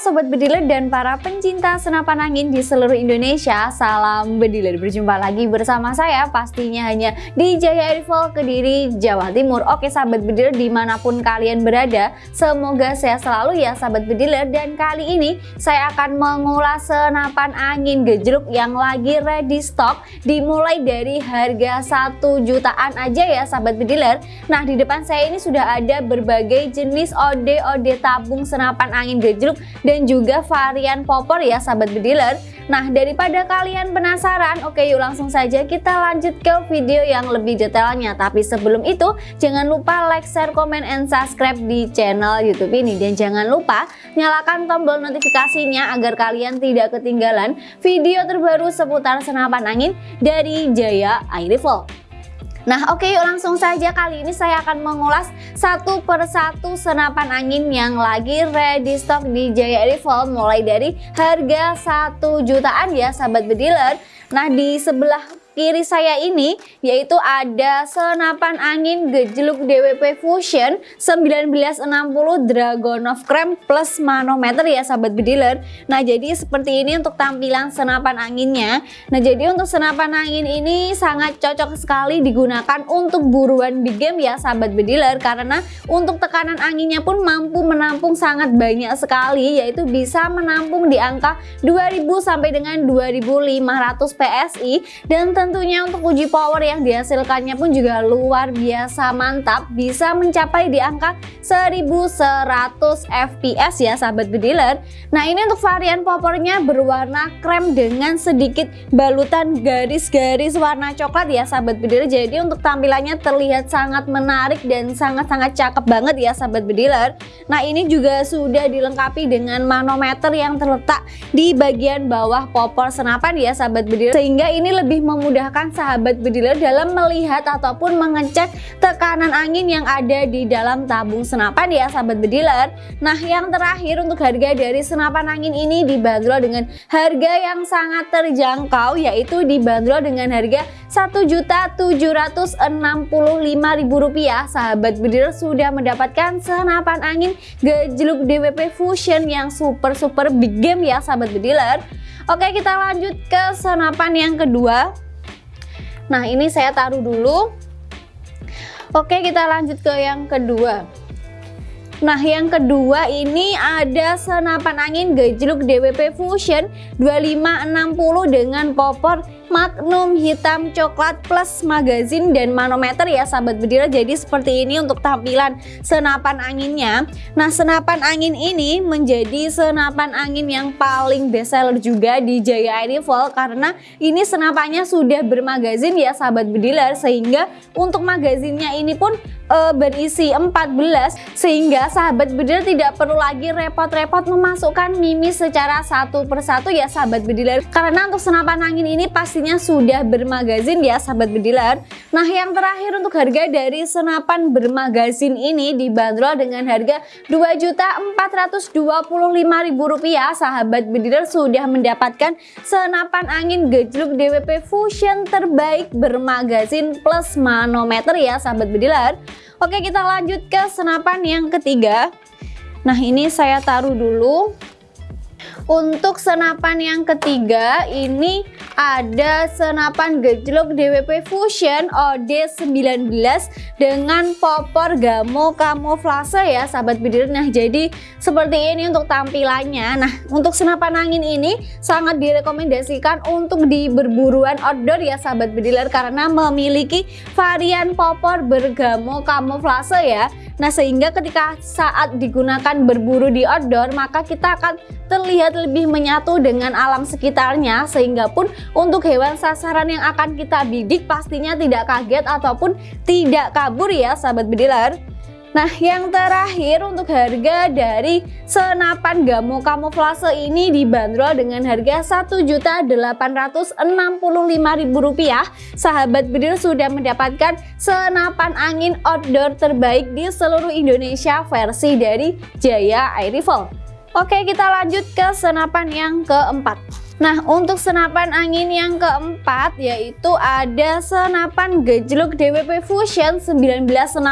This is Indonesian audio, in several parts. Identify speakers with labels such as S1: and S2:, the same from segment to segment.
S1: Sobat Bediler dan para pencinta senapan angin di seluruh Indonesia Salam Bediler, berjumpa lagi bersama saya pastinya hanya di Jaya Rifle Kediri, Jawa Timur. Oke Sahabat Bediler di mana pun kalian berada Semoga sehat selalu ya Sahabat Bediler Dan kali ini saya akan mengulas senapan angin gejruk yang lagi ready stock Dimulai dari harga 1 jutaan aja ya Sahabat Bediler Nah di depan saya ini sudah ada berbagai jenis ode-ode tabung senapan angin gejruk dan juga varian popor ya sahabat bediler. Nah daripada kalian penasaran oke yuk langsung saja kita lanjut ke video yang lebih detailnya. Tapi sebelum itu jangan lupa like, share, komen, and subscribe di channel youtube ini. Dan jangan lupa nyalakan tombol notifikasinya agar kalian tidak ketinggalan video terbaru seputar senapan angin dari Jaya Air Rifle Nah oke yuk langsung saja. Kali ini saya akan mengulas satu persatu senapan angin yang lagi ready stock di Jaya Rifle mulai dari harga 1 jutaan ya sahabat bediler. Nah di sebelah kiri saya ini yaitu ada senapan angin gejluk DWP Fusion 1960 Dragon of Cream plus manometer ya sahabat bediler. Nah jadi seperti ini untuk tampilan senapan anginnya. Nah jadi untuk senapan angin ini sangat cocok sekali digunakan untuk buruan di game ya sahabat bediler. Karena untuk tekanan anginnya pun mampu menampung sangat banyak sekali yaitu bisa menampung di angka 2000 sampai dengan 2500 PSI dan tentunya untuk uji power yang dihasilkannya pun juga luar biasa mantap. Bisa mencapai di angka 1100 fps ya sahabat bediler nah ini untuk varian powernya berwarna krem dengan sedikit balutan garis-garis warna coklat ya sahabat bediler jadi untuk tampilannya terlihat sangat menarik dan sangat-sangat cakep banget ya sahabat bediler nah ini juga sudah dilengkapi dengan manometer yang terletak di bagian bawah popor senapan ya sahabat bediler sehingga ini lebih memudahkan memudahkan sahabat bediler dalam melihat ataupun mengecek tekanan angin yang ada di dalam tabung senapan ya sahabat bediler Nah yang terakhir untuk harga dari senapan angin ini dibanderol dengan harga yang sangat terjangkau yaitu dibanderol dengan harga Rp1.765.000 sahabat bediler sudah mendapatkan senapan angin gejluk DWP Fusion yang super super big game ya sahabat bediler Oke kita lanjut ke senapan yang kedua Nah ini saya taruh dulu. Oke kita lanjut ke yang kedua. Nah yang kedua ini ada senapan angin gejluk DWP Fusion 2560 dengan popor magnum hitam coklat plus magazin dan manometer ya sahabat bedira jadi seperti ini untuk tampilan senapan anginnya. Nah senapan angin ini menjadi senapan angin yang paling best seller juga di Jaya Rifle karena ini senapannya sudah bermagazin ya sahabat bediler sehingga untuk magazinnya ini pun e, berisi 14 sehingga sahabat bediler tidak perlu lagi repot-repot memasukkan mimis secara satu persatu ya sahabat bediler karena untuk senapan angin ini pastinya sudah bermagazin ya sahabat bediler nah yang terakhir untuk harga dari senapan bermagazin ini dibanderol dengan harga Rp2.425.000 sahabat bediler sudah mendapatkan senapan angin gejluk DWP Fusion terbaik bermagazin plus manometer ya sahabat bediler Oke kita lanjut ke senapan yang ketiga. Nah ini saya taruh dulu untuk senapan yang ketiga ini ada senapan gejlok DWP Fusion OD19 dengan popor gamo kamuflase ya sahabat bidir Nah jadi seperti ini untuk tampilannya. Nah untuk senapan angin ini sangat direkomendasikan untuk di berburuan outdoor ya sahabat bediler karena memiliki varian popor bergamo kamuflase ya. Nah sehingga ketika saat digunakan berburu di outdoor maka kita akan terlihat lebih menyatu dengan alam sekitarnya sehingga pun untuk hewan sasaran yang akan kita bidik pastinya tidak kaget ataupun tidak kabur ya sahabat bediler. Nah yang terakhir untuk harga dari senapan gamo kamuflase ini dibanderol dengan harga Rp1.865.000 Sahabat bedil sudah mendapatkan senapan angin outdoor terbaik di seluruh Indonesia versi dari Jaya Air Rifle Oke kita lanjut ke senapan yang keempat Nah, untuk senapan angin yang keempat yaitu ada senapan gejluk DWP Fusion 1960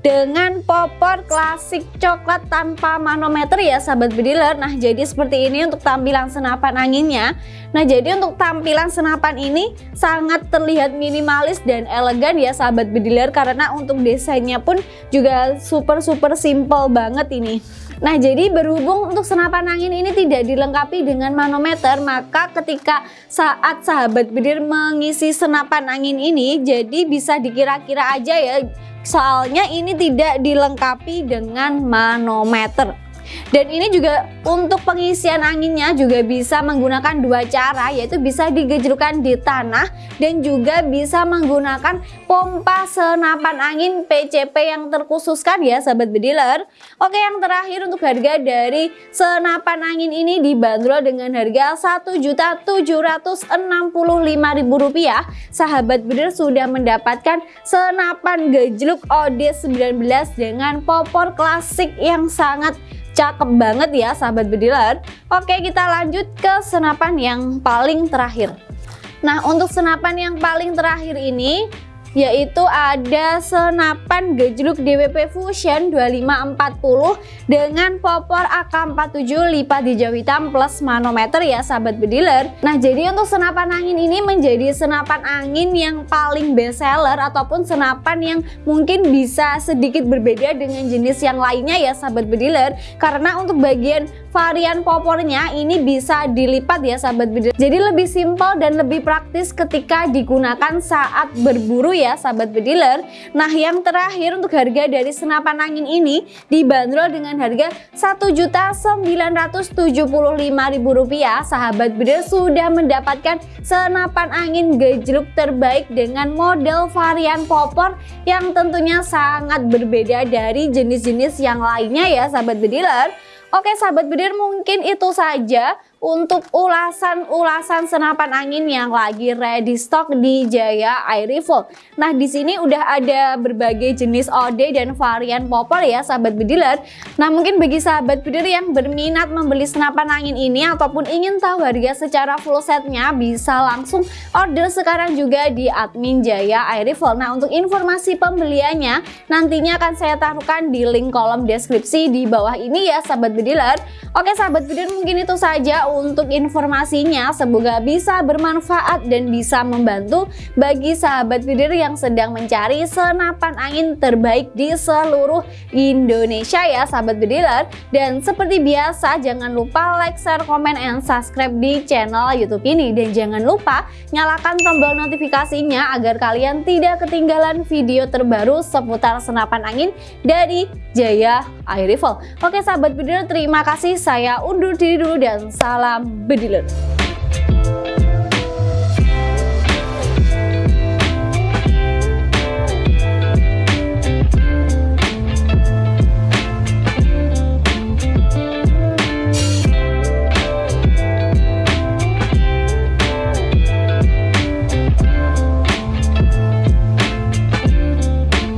S1: dengan popor klasik coklat tanpa manometer ya sahabat bediler. Nah, jadi seperti ini untuk tampilan senapan anginnya. Nah, jadi untuk tampilan senapan ini sangat terlihat minimalis dan elegan ya sahabat bediler karena untuk desainnya pun juga super super simple banget ini. Nah jadi berhubung untuk senapan angin ini tidak dilengkapi dengan manometer maka ketika saat sahabat bedir mengisi senapan angin ini jadi bisa dikira-kira aja ya soalnya ini tidak dilengkapi dengan manometer dan ini juga untuk pengisian anginnya juga bisa menggunakan dua cara yaitu bisa digejrukan di tanah dan juga bisa menggunakan pompa senapan angin PCP yang terkhususkan ya sahabat bediler. Oke yang terakhir untuk harga dari senapan angin ini dibanderol dengan harga Rp1.765.000 sahabat bediler sudah mendapatkan senapan gejluk OD19 dengan popor klasik yang sangat Cakep banget ya sahabat bediler. Oke kita lanjut ke senapan yang paling terakhir. Nah untuk senapan yang paling terakhir ini yaitu ada senapan gejluk DWP Fusion 2540 dengan popor AK47 lipat hijau hitam plus manometer ya sahabat bediler nah jadi untuk senapan angin ini menjadi senapan angin yang paling best seller ataupun senapan yang mungkin bisa sedikit berbeda dengan jenis yang lainnya ya sahabat bediler karena untuk bagian varian popornya ini bisa dilipat ya sahabat bediler jadi lebih simpel dan lebih praktis ketika digunakan saat berburu ya sahabat bediler Nah yang terakhir untuk harga dari senapan angin ini dibanderol dengan harga Rp1.975.000 Sahabat bediler sudah mendapatkan senapan angin gejluk terbaik dengan model varian popor yang tentunya sangat berbeda dari jenis-jenis yang lainnya ya sahabat bediler Oke sahabat bedir mungkin itu saja untuk ulasan-ulasan senapan angin yang lagi ready stock di Jaya Air Rifle. Nah, di sini udah ada berbagai jenis OD dan varian popor ya sahabat bediler. Nah, mungkin bagi sahabat bediler yang berminat membeli senapan angin ini ataupun ingin tahu harga secara full setnya bisa langsung order sekarang juga di admin Jaya Air Rifle. Nah, untuk informasi pembeliannya nantinya akan saya taruhkan di link kolom deskripsi di bawah ini ya sahabat bediler. Oke sahabat bediler mungkin itu saja untuk informasinya. Semoga bisa bermanfaat dan bisa membantu bagi sahabat video yang sedang mencari senapan angin terbaik di seluruh Indonesia ya sahabat bediler. Dan seperti biasa jangan lupa like, share, komen, and subscribe di channel YouTube ini. Dan jangan lupa nyalakan tombol notifikasinya agar kalian tidak ketinggalan video terbaru seputar senapan angin dari Jaya Air Rifle. Oke sahabat bediler terima kasih saya undur diri dulu dan salam Salam Bediler.